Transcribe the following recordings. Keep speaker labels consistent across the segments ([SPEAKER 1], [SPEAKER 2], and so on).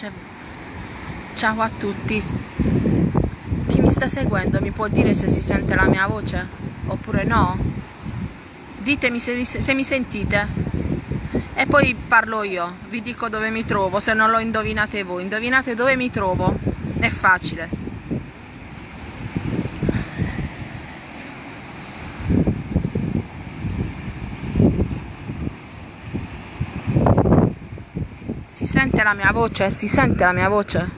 [SPEAKER 1] voce. Ciao a tutti. Chi mi sta seguendo mi può dire se si sente la mia voce? Oppure no? Ditemi se mi, se mi sentite. E poi parlo io, vi dico dove mi trovo, se non lo indovinate voi. Indovinate dove mi trovo? È facile. Sente la mia voce? Si sente la mia voce?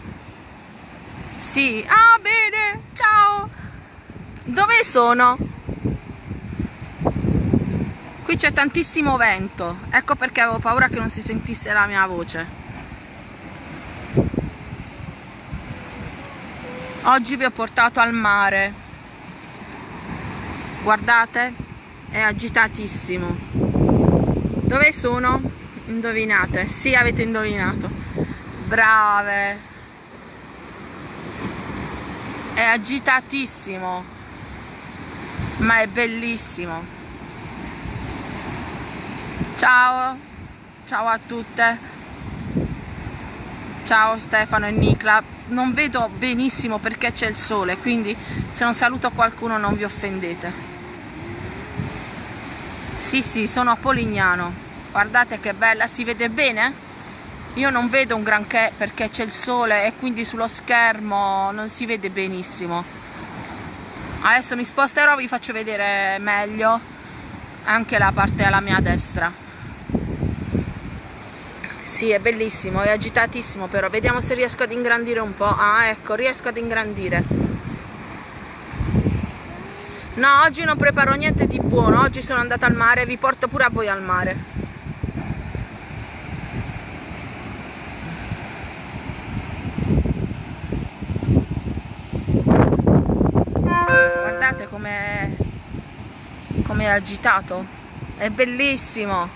[SPEAKER 1] Sì. Ah, bene. Ciao. Dove sono? Qui c'è tantissimo vento. Ecco perché avevo paura che non si sentisse la mia voce. Oggi vi ho portato al mare. Guardate, è agitatissimo. Dove sono? Indovinate? Sì, avete indovinato. Brave. È agitatissimo, ma è bellissimo. Ciao, ciao a tutte. Ciao Stefano e Nicla. Non vedo benissimo perché c'è il sole, quindi se non saluto qualcuno non vi offendete. Sì, sì, sono a Polignano guardate che bella si vede bene? Io non vedo un granché perché c'è il sole e quindi sullo schermo non si vede benissimo. Adesso mi sposterò vi faccio vedere meglio anche la parte alla mia destra. Sì è bellissimo è agitatissimo però vediamo se riesco ad ingrandire un po' ah ecco riesco ad ingrandire. No oggi non preparo niente di buono oggi sono andata al mare vi porto pure a voi al mare come agitato. È bellissimo.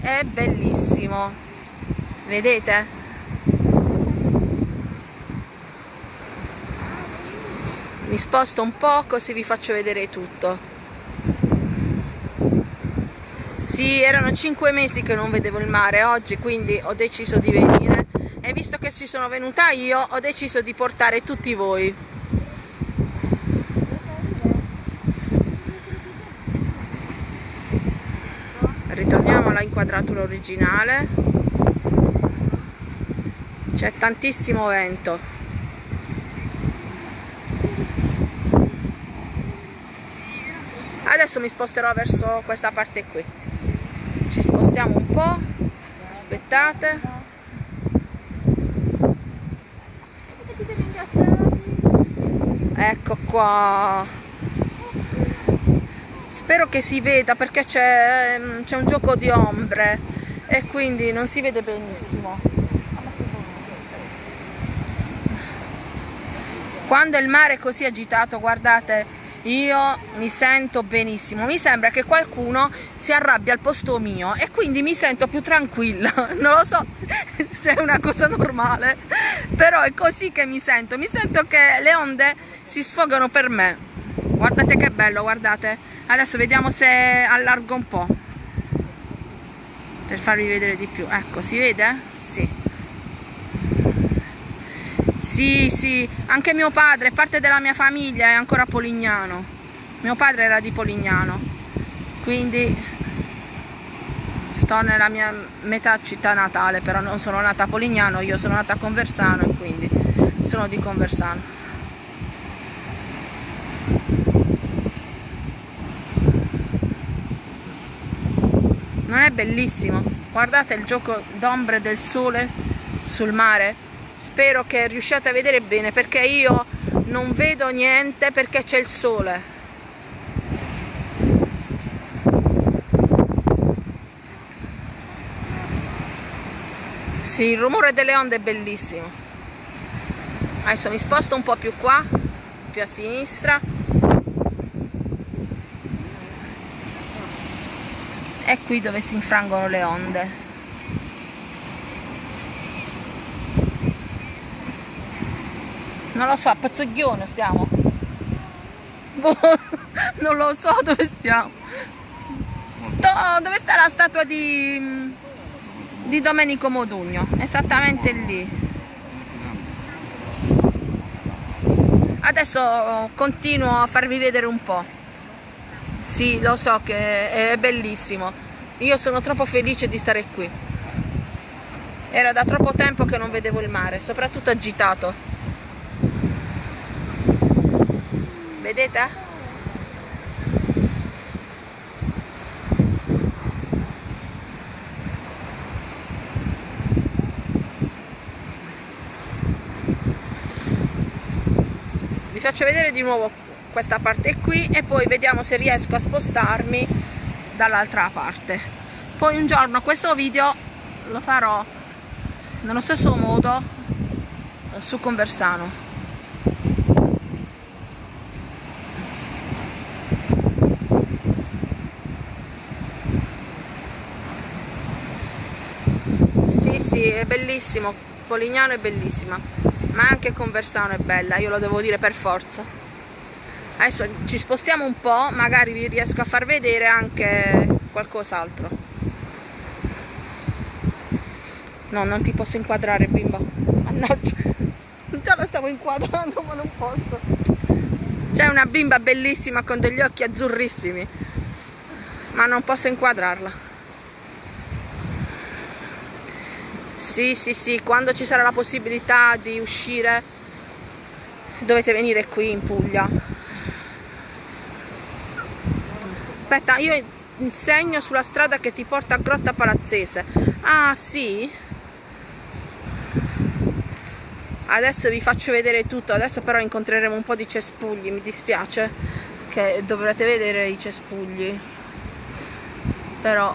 [SPEAKER 1] È bellissimo. Vedete? Mi sposto un po' così vi faccio vedere tutto. Sì erano 5 mesi che non vedevo il mare oggi quindi ho deciso di venire. E visto che ci sono venuta io ho deciso di portare tutti voi ritorniamo alla inquadratura originale c'è tantissimo vento. Adesso mi sposterò verso questa parte qui. Ci spostiamo un po' aspettate. Ecco qua spero che si veda perché c'è un gioco di ombre e quindi non si vede benissimo. Quando il mare è così agitato guardate io mi sento benissimo. Mi sembra che qualcuno si arrabbia al posto mio e quindi mi sento più tranquilla. Non lo so se è una cosa normale però è così che mi sento. Mi sento che le onde si sfogano per me guardate che bello guardate. Adesso vediamo se allargo un po' per farvi vedere di più. Ecco si vede? sì. Sì sì. Anche mio padre parte della mia famiglia è ancora polignano. Mio padre era di polignano. Quindi sto nella mia metà città natale però non sono nata a Polignano io sono nata a Conversano quindi sono di Conversano è bellissimo guardate il gioco d'ombre del sole sul mare spero che riusciate a vedere bene perché io non vedo niente perché c'è il sole Sì, il rumore delle onde è bellissimo. Adesso mi sposto un po' più qua, più a sinistra. È qui dove si infrangono le onde. Non lo so, a Pozzoglione stiamo. Boh, non lo so dove stiamo. Sto, dove sta la statua di di Domenico Modugno, esattamente lì. Adesso continuo a farvi vedere un po'. Sì, lo so che è bellissimo. Io sono troppo felice di stare qui. Era da troppo tempo che non vedevo il mare, soprattutto agitato. Vedete? faccio vedere di nuovo questa parte qui e poi vediamo se riesco a spostarmi dall'altra parte. Poi un giorno questo video lo farò nello stesso modo su Conversano. Sì sì è bellissimo. Polignano è bellissima ma anche Conversano è bella, io lo devo dire per forza. Adesso ci spostiamo un po', magari vi riesco a far vedere anche qualcos'altro. No, non ti posso inquadrare bimba. Mannaggia. Già la stavo inquadrando ma non posso. C'è una bimba bellissima con degli occhi azzurrissimi, ma non posso inquadrarla. Sì, sì, sì, quando ci sarà la possibilità di uscire dovete venire qui in Puglia. Aspetta, io insegno sulla strada che ti porta a Grotta Palazzese. Ah, sì? Adesso vi faccio vedere tutto, adesso però incontreremo un po' di cespugli, mi dispiace che dovrete vedere i cespugli. Però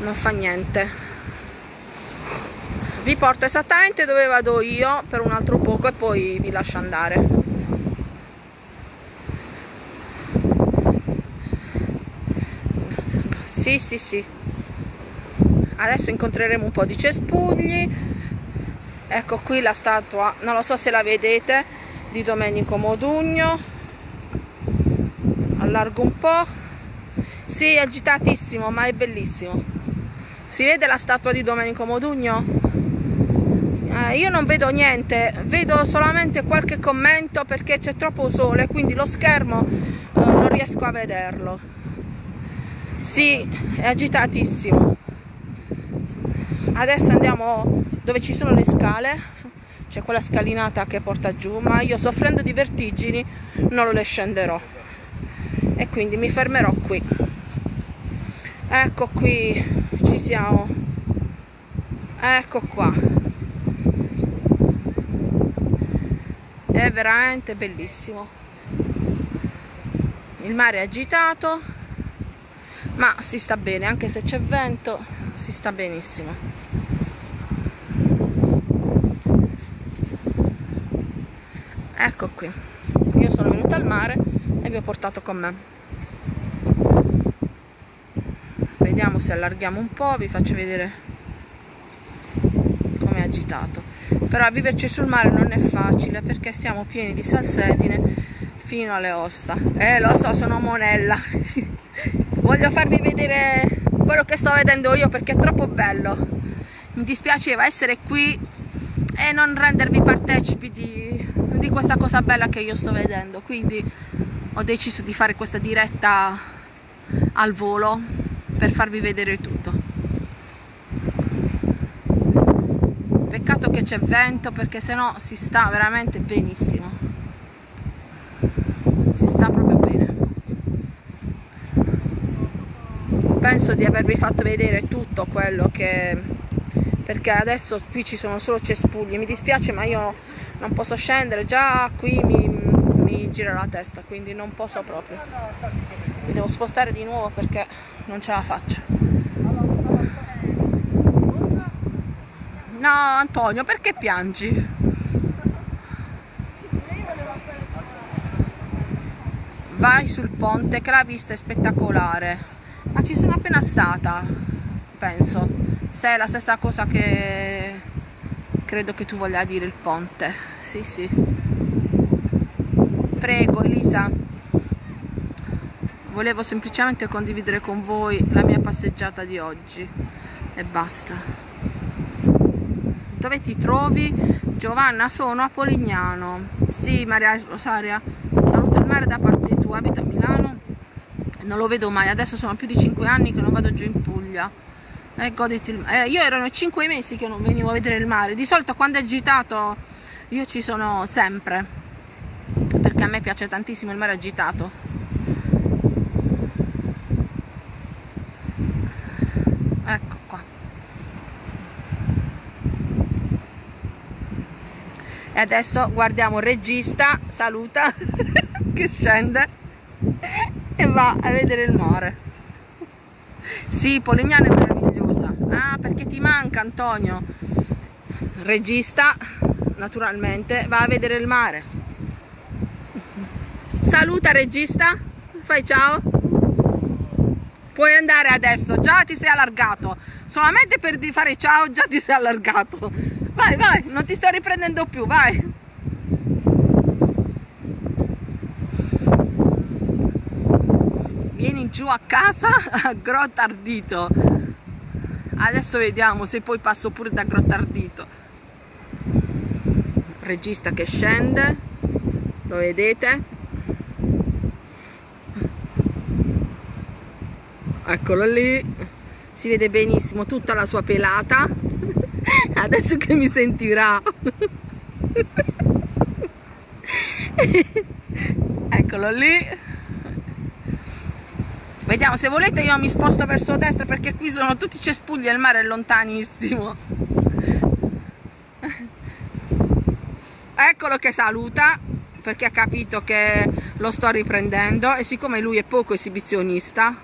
[SPEAKER 1] non fa niente vi porto esattamente dove vado io per un altro poco e poi vi lascio andare sì sì sì. Adesso incontreremo un po' di cespugli. Ecco qui la statua. Non lo so se la vedete di Domenico Modugno. Allargo un po' sì è agitatissimo ma è bellissimo. Si vede la statua di Domenico Modugno? eh, io non vedo niente. Vedo solamente qualche commento perché c'è troppo sole quindi lo schermo eh, non riesco a vederlo sì è agitatissimo. Adesso andiamo dove ci sono le scale. C'è quella scalinata che porta giù ma io soffrendo di vertigini non le scenderò. E quindi mi fermerò qui. Ecco qui ci siamo. Ecco qua. È veramente bellissimo. Il mare è agitato ma si sta bene anche se c'è vento si sta benissimo. Ecco qui. Io sono venuta al mare e vi ho portato con me. Vediamo se allarghiamo un po' vi faccio vedere come è agitato. Però viverci sul mare non è facile perché siamo pieni di salsedine fino alle ossa. Eh lo so sono monella voglio farvi vedere quello che sto vedendo io perché è troppo bello. Mi dispiaceva essere qui e non rendervi partecipi di, di questa cosa bella che io sto vedendo. Quindi ho deciso di fare questa diretta al volo per farvi vedere tutto. Peccato che c'è vento perché sennò si sta veramente benissimo si sta proprio bene penso di avervi fatto vedere tutto quello che perché adesso qui ci sono solo cespugli mi dispiace ma io non posso scendere già qui mi, mi gira la testa quindi non posso proprio mi devo spostare di nuovo perché non ce la faccio No, Antonio, perché piangi? Vai sul ponte che la vista è spettacolare. Ma ci sono appena stata, penso. Se è la stessa cosa che credo che tu voglia dire il ponte. Sì, sì. Prego, Elisa. Volevo semplicemente condividere con voi la mia passeggiata di oggi e basta dove ti trovi? Giovanna sono a Polignano sì Maria Rosaria saluto il mare da parte non lo vedo mai. Adesso sono più di 5 anni che non vado giù in Puglia. Eh, goditi il eh, io erano 5 mesi che non venivo a vedere il mare. Di solito quando è agitato io ci sono sempre perché a me piace tantissimo il mare agitato. Ecco qua. E adesso guardiamo il regista saluta che scende e va a vedere il mare sì, Polignano è meravigliosa. Ah perché ti manca Antonio. Regista naturalmente va a vedere il mare. Saluta regista. Fai ciao. Puoi andare adesso. Già ti sei allargato. Solamente per fare ciao già ti sei allargato. Vai vai non ti sto riprendendo più vai giù a casa a Grottardito adesso vediamo se poi passo pure da Grottardito regista che scende lo vedete? Eccolo lì si vede benissimo tutta la sua pelata. Adesso che mi sentirà. Eccolo lì vediamo se volete io mi sposto verso destra perché qui sono tutti cespugli e il mare è lontanissimo. Eccolo che saluta perché ha capito che lo sto riprendendo e siccome lui è poco esibizionista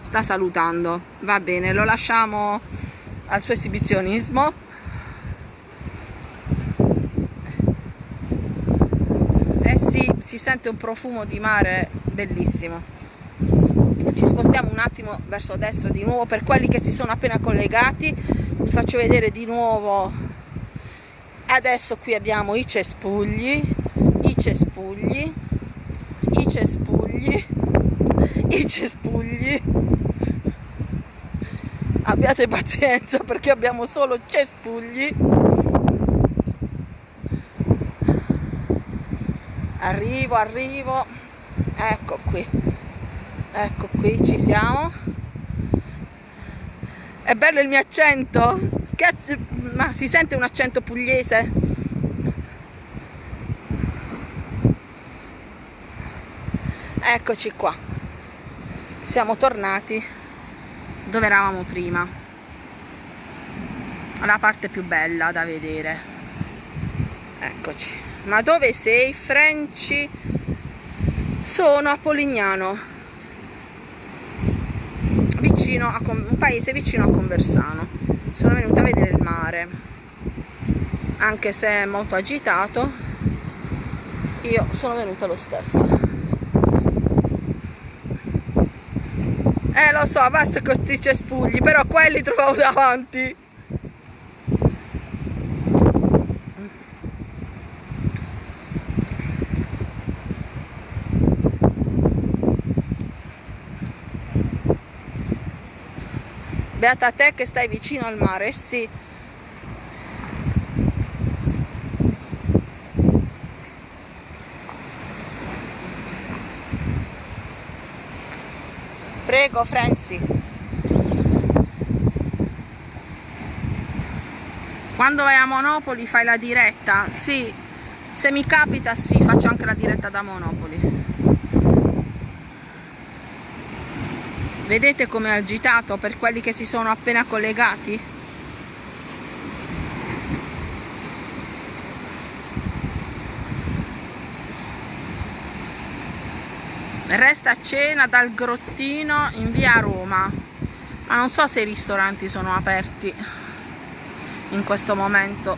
[SPEAKER 1] sta salutando. Va bene lo lasciamo al suo esibizionismo. Eh sì si sente un profumo di mare bellissimo ci spostiamo un attimo verso destra di nuovo per quelli che si sono appena collegati. Vi faccio vedere di nuovo. Adesso qui abbiamo i cespugli i cespugli i cespugli i cespugli. Abbiate pazienza perché abbiamo solo cespugli. Arrivo arrivo. Ecco qui ecco qui ci siamo. È bello il mio accento. Che, ma si sente un accento pugliese? Eccoci qua. Siamo tornati dove eravamo prima. La parte più bella da vedere. Eccoci. Ma dove sei Frenci sono a Polignano vicino a un paese vicino a Conversano. Sono venuta a vedere il mare. Anche se è molto agitato io sono venuta lo stesso. Eh lo so, basta con questi cespugli, però quelli trovavo davanti. Beata te che stai vicino al mare, sì. Prego, Franci. Quando vai a Monopoli fai la diretta? Sì, se mi capita sì, faccio anche la diretta da Monopoli. Vedete come è agitato per quelli che si sono appena collegati? resta a cena dal grottino in via Roma ma non so se i ristoranti sono aperti in questo momento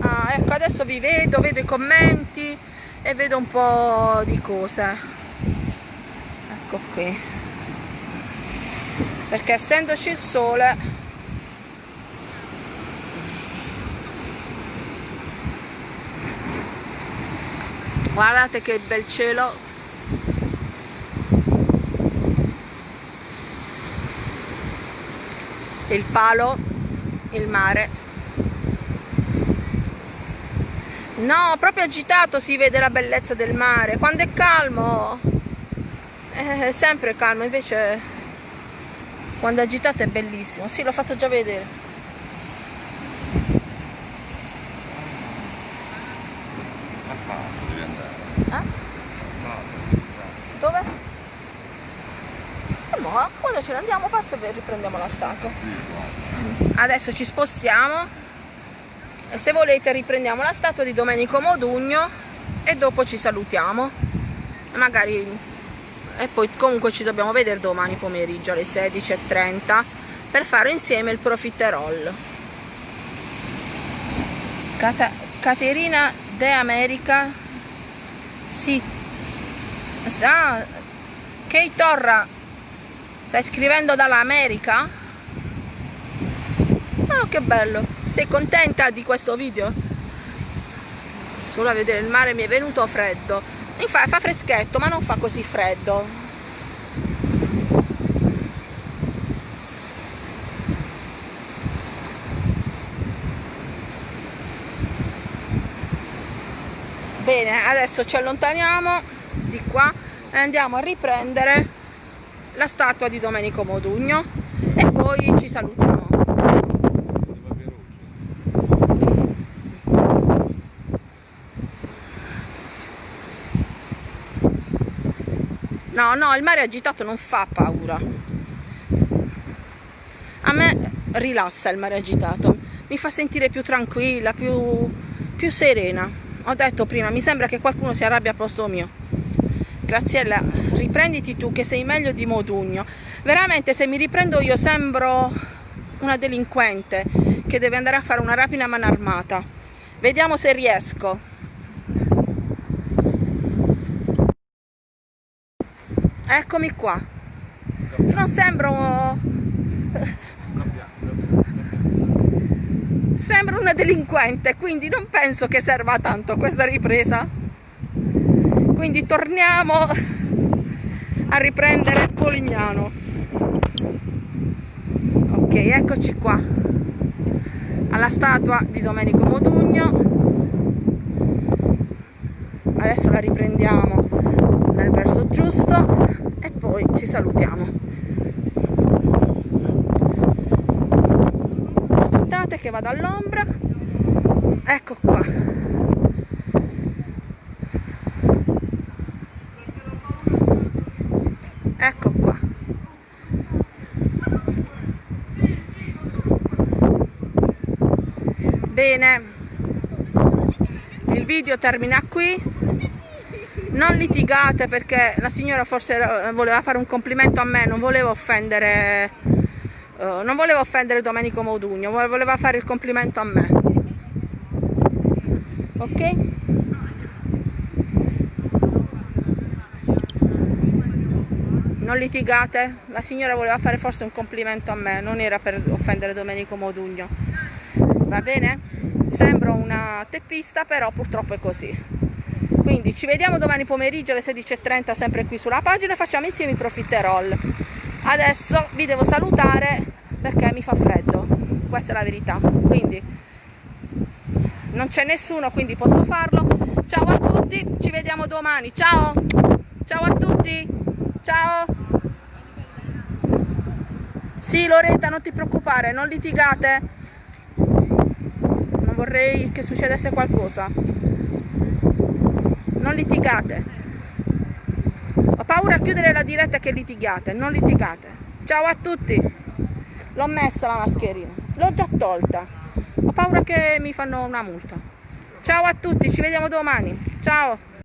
[SPEAKER 1] ah, ecco adesso vi vedo vedo i commenti e vedo un po' di cose. Ecco qui. Perché essendoci il sole guardate che bel cielo. Il palo il mare no proprio agitato si vede la bellezza del mare. Quando è calmo è sempre calmo invece quando è agitato è bellissimo. Sì l'ho fatto già vedere. Quando ce ne andiamo passo e riprendiamo la statua. Adesso ci spostiamo se volete riprendiamo la statua di Domenico Modugno e dopo ci salutiamo. Magari e poi comunque ci dobbiamo vedere domani pomeriggio alle 16.30 per fare insieme il profiterol. Cata Caterina De America sì Ah, Kate Torra, stai scrivendo dall'America? Oh, che bello! Sei contenta di questo video? Solo a vedere il mare mi è venuto freddo. Infatti fa freschetto, ma non fa così freddo. Bene, adesso ci allontaniamo di qua e andiamo a riprendere la statua di Domenico Modugno e poi ci salutiamo no no il mare agitato non fa paura a me rilassa il mare agitato mi fa sentire più tranquilla più, più serena ho detto prima mi sembra che qualcuno si arrabbia a posto mio Graziella, riprenditi tu che sei meglio di Modugno. Veramente se mi riprendo io sembro una delinquente che deve andare a fare una rapina a mano armata. Vediamo se riesco. Eccomi qua. Non sembro... Sembro una delinquente, quindi non penso che serva tanto questa ripresa. Quindi torniamo a riprendere Polignano ok eccoci qua. Alla statua di Domenico Modugno. Adesso la riprendiamo nel verso giusto. E poi ci salutiamo. Aspettate che vado all'ombra. Ecco qua. Ecco qua. Bene. Il video termina qui non litigate perché la signora forse voleva fare un complimento a me non voleva offendere uh, non voleva offendere Domenico Modugno voleva fare il complimento a me ok non litigate, la signora voleva fare forse un complimento a me, non era per offendere Domenico Modugno, va bene? Sembro una teppista, però purtroppo è così. Quindi ci vediamo domani pomeriggio alle 16.30 sempre qui sulla pagina e facciamo insieme i profiterol. Adesso vi devo salutare perché mi fa freddo, questa è la verità. Quindi non c'è nessuno, quindi posso farlo. Ciao a tutti, ci vediamo domani. Ciao! Ciao a tutti! Ciao! Sì, Loretta, non ti preoccupare, non litigate. Non vorrei che succedesse qualcosa. Non litigate. Ho paura a chiudere la diretta che litigate, non litigate. Ciao a tutti. L'ho messa la mascherina, l'ho già tolta. Ho paura che mi fanno una multa. Ciao a tutti, ci vediamo domani. Ciao.